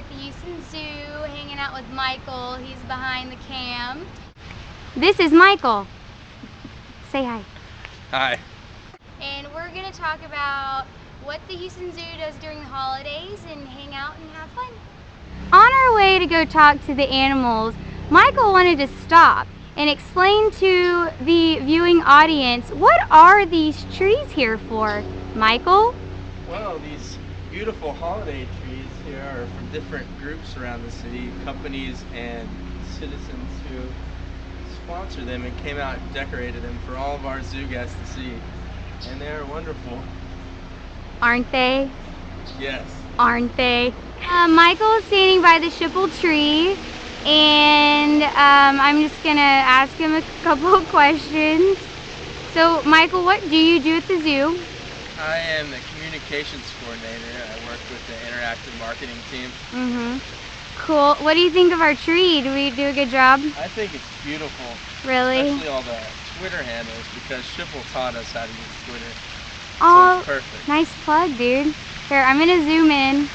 at the Houston Zoo hanging out with Michael. He's behind the cam. This is Michael. Say hi. Hi. And we're going to talk about what the Houston Zoo does during the holidays and hang out and have fun. On our way to go talk to the animals, Michael wanted to stop and explain to the viewing audience what are these trees here for? Michael? Well, these beautiful holiday trees here are from different groups around the city, companies and citizens who sponsor them and came out and decorated them for all of our zoo guests to see. And they are wonderful. Aren't they? Yes. Aren't they? Uh, Michael is standing by the Schipul tree and um, I'm just gonna ask him a couple of questions. So Michael, what do you do at the zoo? I am the communications coordinator. I work with the interactive marketing team. Mm-hmm. Cool. What do you think of our tree? Do we do a good job? I think it's beautiful. Really? Especially all the Twitter handles because Schipul taught us how to use Twitter. Oh, so perfect. nice plug, dude. Here, I'm gonna zoom in.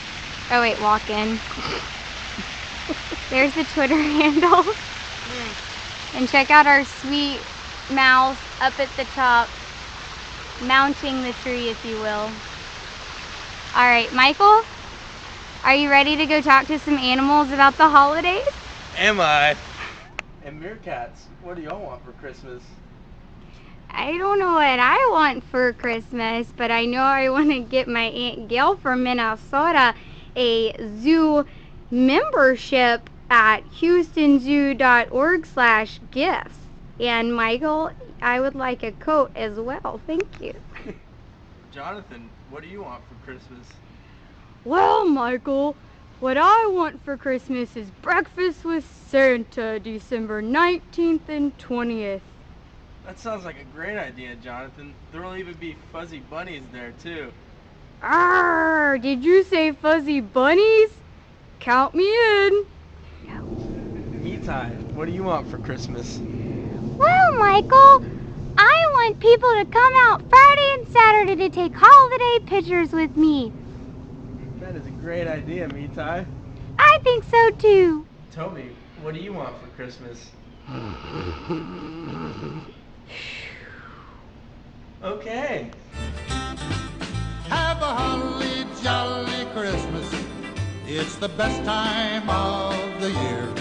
Oh wait, walk in. There's the Twitter handle. and check out our sweet mouse up at the top, mounting the tree, if you will. All right, Michael, are you ready to go talk to some animals about the holidays? Am I? And meerkats, what do y'all want for Christmas? I don't know what I want for Christmas, but I know I want to get my Aunt Gail from Minnesota a zoo membership at houstonzoo.org slash gifts. And Michael, I would like a coat as well. Thank you. Jonathan, what do you want for Christmas? Well, Michael, what I want for Christmas is breakfast with Santa, December 19th and 20th. That sounds like a great idea, Jonathan. There'll even be fuzzy bunnies there, too. Arr, did you say fuzzy bunnies? Count me in. Mitai, what do you want for Christmas? Well, Michael, I want people to come out Friday and Saturday to take holiday pictures with me. That is a great idea, Mitai. I think so too. Toby, what do you want for Christmas? okay. Have a holly jolly Christmas. It's the best time of the year.